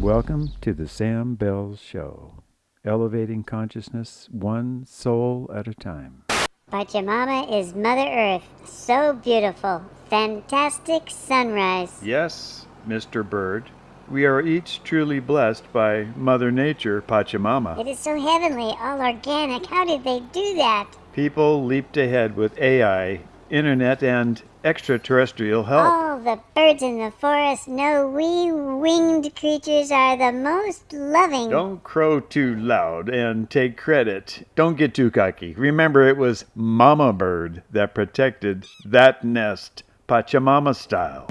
Welcome to the Sam Bell Show, elevating consciousness one soul at a time. Pachamama is Mother Earth, so beautiful. Fantastic sunrise. Yes, Mr. Bird. We are each truly blessed by Mother Nature, Pachamama. It is so heavenly, all organic. How did they do that? People leaped ahead with AI, internet, and extraterrestrial help. All the birds in the forest know we winged creatures are the most loving. Don't crow too loud and take credit. Don't get too cocky. Remember, it was Mama Bird that protected that nest, Pachamama style.